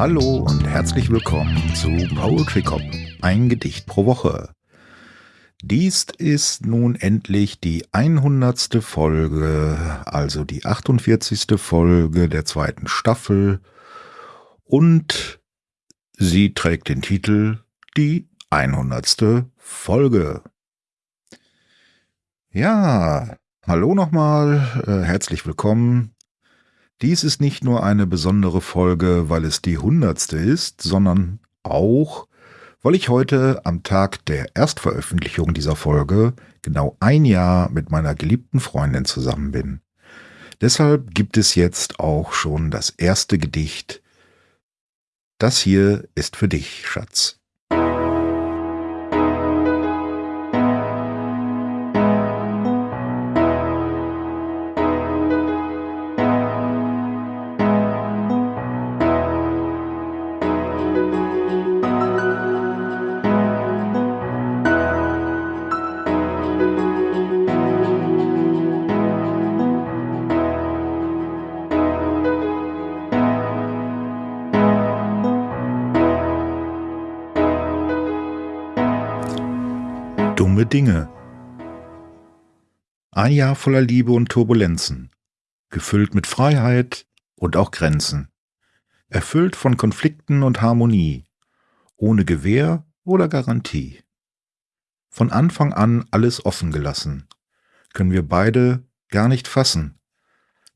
Hallo und herzlich willkommen zu Poetry Cop, ein Gedicht pro Woche. Dies ist nun endlich die 100. Folge, also die 48. Folge der zweiten Staffel und sie trägt den Titel Die 100. Folge. Ja, hallo nochmal, äh, herzlich willkommen. Dies ist nicht nur eine besondere Folge, weil es die 100. ist, sondern auch, weil ich heute am Tag der Erstveröffentlichung dieser Folge genau ein Jahr mit meiner geliebten Freundin zusammen bin. Deshalb gibt es jetzt auch schon das erste Gedicht. Das hier ist für dich, Schatz. Dinge. Ein Jahr voller Liebe und Turbulenzen, gefüllt mit Freiheit und auch Grenzen, erfüllt von Konflikten und Harmonie, ohne Gewähr oder Garantie. Von Anfang an alles offen gelassen, können wir beide gar nicht fassen,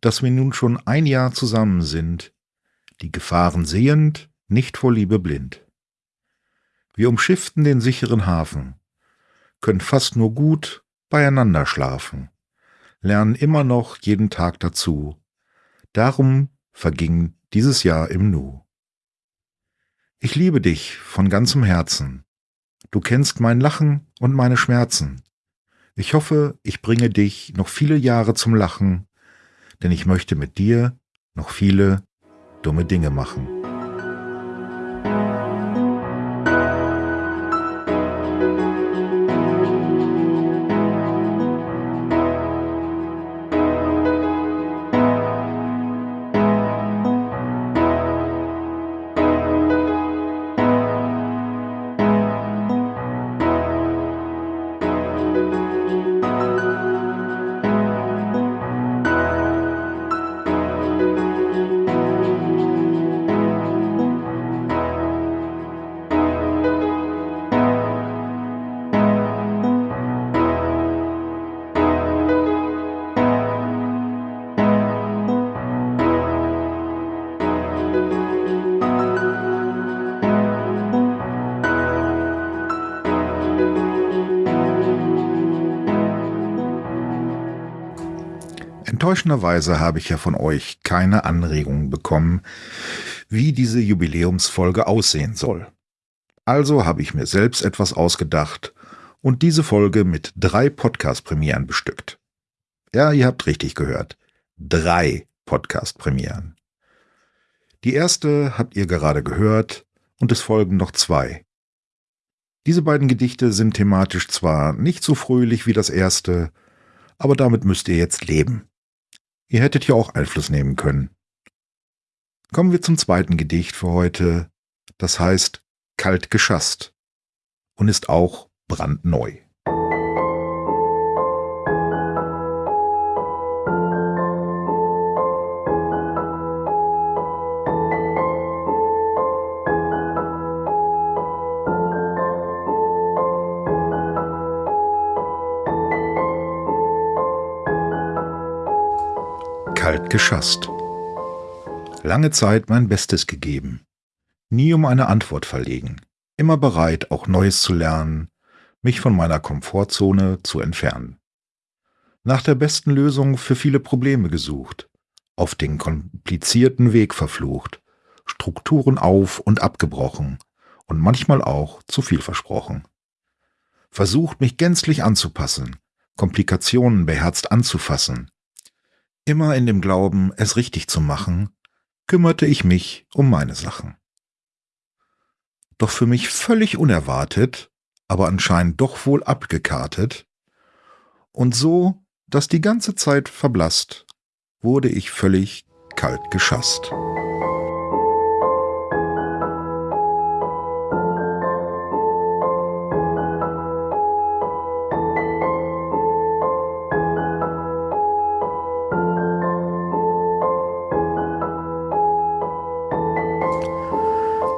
dass wir nun schon ein Jahr zusammen sind, die Gefahren sehend, nicht vor Liebe blind. Wir umschifften den sicheren Hafen, können fast nur gut beieinander schlafen, lernen immer noch jeden Tag dazu. Darum verging dieses Jahr im Nu. Ich liebe dich von ganzem Herzen. Du kennst mein Lachen und meine Schmerzen. Ich hoffe, ich bringe dich noch viele Jahre zum Lachen, denn ich möchte mit dir noch viele dumme Dinge machen. Enttäuschenderweise habe ich ja von euch keine Anregungen bekommen, wie diese Jubiläumsfolge aussehen soll. Also habe ich mir selbst etwas ausgedacht und diese Folge mit drei Podcast-Premieren bestückt. Ja, ihr habt richtig gehört. Drei Podcast-Premieren. Die erste habt ihr gerade gehört und es folgen noch zwei. Diese beiden Gedichte sind thematisch zwar nicht so fröhlich wie das erste, aber damit müsst ihr jetzt leben. Ihr hättet ja auch Einfluss nehmen können. Kommen wir zum zweiten Gedicht für heute. Das heißt Kalt geschasst und ist auch brandneu. Kalt geschasst. Lange Zeit mein Bestes gegeben, nie um eine Antwort verlegen, immer bereit, auch Neues zu lernen, mich von meiner Komfortzone zu entfernen. Nach der besten Lösung für viele Probleme gesucht, auf den komplizierten Weg verflucht, Strukturen auf und abgebrochen und manchmal auch zu viel versprochen. Versucht mich gänzlich anzupassen, Komplikationen beherzt anzufassen, Immer in dem Glauben, es richtig zu machen, kümmerte ich mich um meine Sachen. Doch für mich völlig unerwartet, aber anscheinend doch wohl abgekartet, und so, dass die ganze Zeit verblasst, wurde ich völlig kalt geschasst.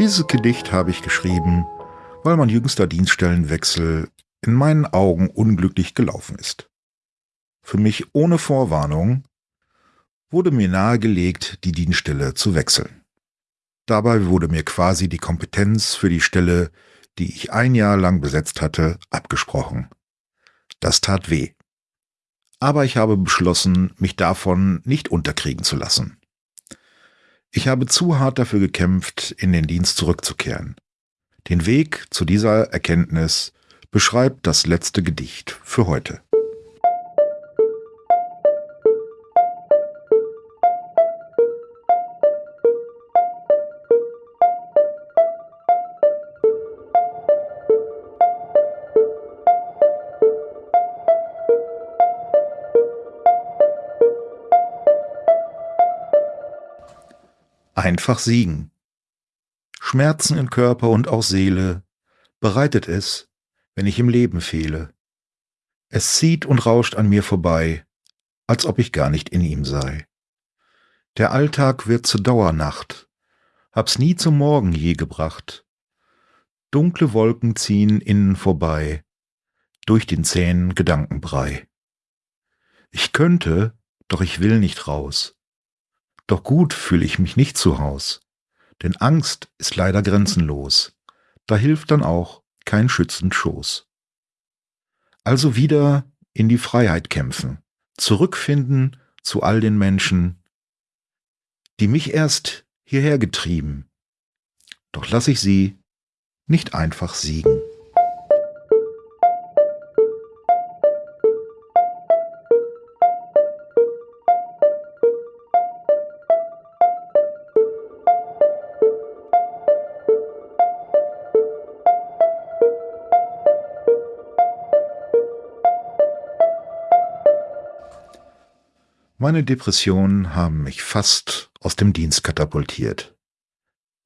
Dieses Gedicht habe ich geschrieben, weil mein jüngster Dienststellenwechsel in meinen Augen unglücklich gelaufen ist. Für mich ohne Vorwarnung wurde mir nahegelegt, die Dienststelle zu wechseln. Dabei wurde mir quasi die Kompetenz für die Stelle, die ich ein Jahr lang besetzt hatte, abgesprochen. Das tat weh. Aber ich habe beschlossen, mich davon nicht unterkriegen zu lassen. Ich habe zu hart dafür gekämpft, in den Dienst zurückzukehren. Den Weg zu dieser Erkenntnis beschreibt das letzte Gedicht für heute. Einfach siegen. Schmerzen in Körper und auch Seele bereitet es, wenn ich im Leben fehle. Es zieht und rauscht an mir vorbei, als ob ich gar nicht in ihm sei. Der Alltag wird zur Dauernacht, hab's nie zum Morgen je gebracht. Dunkle Wolken ziehen innen vorbei, durch den zähen Gedankenbrei. Ich könnte, doch ich will nicht raus. Doch gut fühle ich mich nicht zu Haus, denn Angst ist leider grenzenlos. Da hilft dann auch kein schützend Schoß. Also wieder in die Freiheit kämpfen, zurückfinden zu all den Menschen, die mich erst hierher getrieben. Doch lass ich sie nicht einfach siegen. Meine Depressionen haben mich fast aus dem Dienst katapultiert.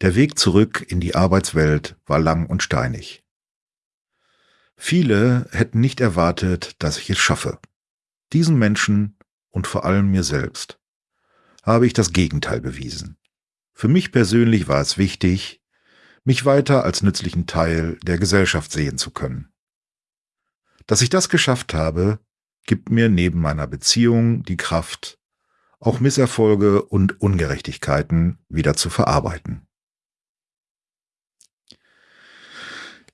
Der Weg zurück in die Arbeitswelt war lang und steinig. Viele hätten nicht erwartet, dass ich es schaffe. Diesen Menschen und vor allem mir selbst habe ich das Gegenteil bewiesen. Für mich persönlich war es wichtig, mich weiter als nützlichen Teil der Gesellschaft sehen zu können. Dass ich das geschafft habe, gibt mir neben meiner Beziehung die Kraft, auch Misserfolge und Ungerechtigkeiten wieder zu verarbeiten.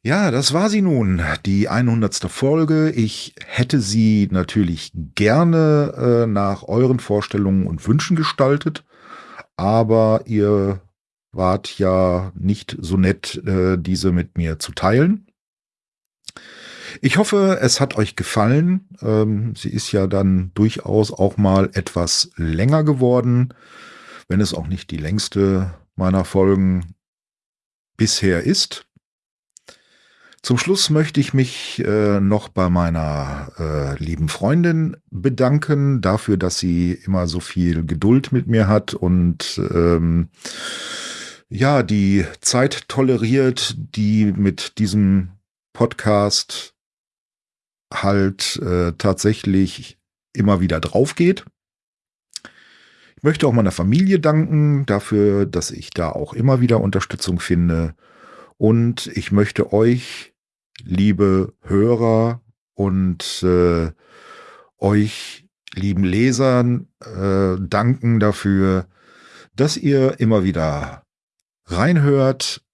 Ja, das war sie nun, die 100. Folge. Ich hätte sie natürlich gerne äh, nach euren Vorstellungen und Wünschen gestaltet, aber ihr wart ja nicht so nett, äh, diese mit mir zu teilen. Ich hoffe, es hat euch gefallen. Ähm, sie ist ja dann durchaus auch mal etwas länger geworden, wenn es auch nicht die längste meiner Folgen bisher ist. Zum Schluss möchte ich mich äh, noch bei meiner äh, lieben Freundin bedanken dafür, dass sie immer so viel Geduld mit mir hat und ähm, ja, die Zeit toleriert, die mit diesem Podcast halt äh, tatsächlich immer wieder drauf geht. Ich möchte auch meiner Familie danken dafür, dass ich da auch immer wieder Unterstützung finde. Und ich möchte euch, liebe Hörer und äh, euch, lieben Lesern, äh, danken dafür, dass ihr immer wieder reinhört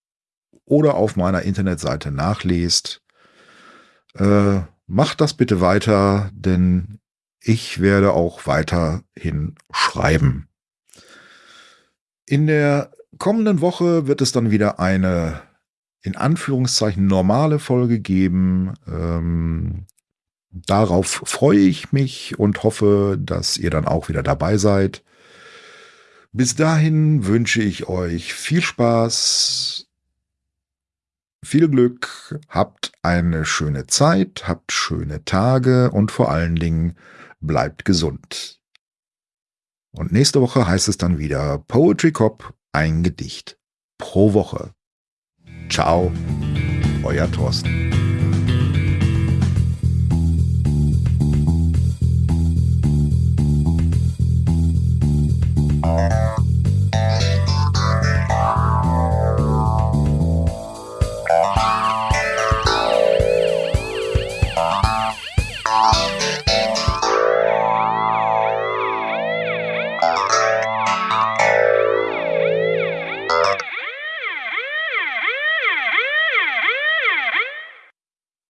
oder auf meiner Internetseite nachlest. Äh, macht das bitte weiter, denn ich werde auch weiterhin schreiben. In der kommenden Woche wird es dann wieder eine in Anführungszeichen normale Folge geben. Ähm, darauf freue ich mich und hoffe, dass ihr dann auch wieder dabei seid. Bis dahin wünsche ich euch viel Spaß viel Glück, habt eine schöne Zeit, habt schöne Tage und vor allen Dingen bleibt gesund. Und nächste Woche heißt es dann wieder Poetry Cop, ein Gedicht pro Woche. Ciao, euer Thorsten.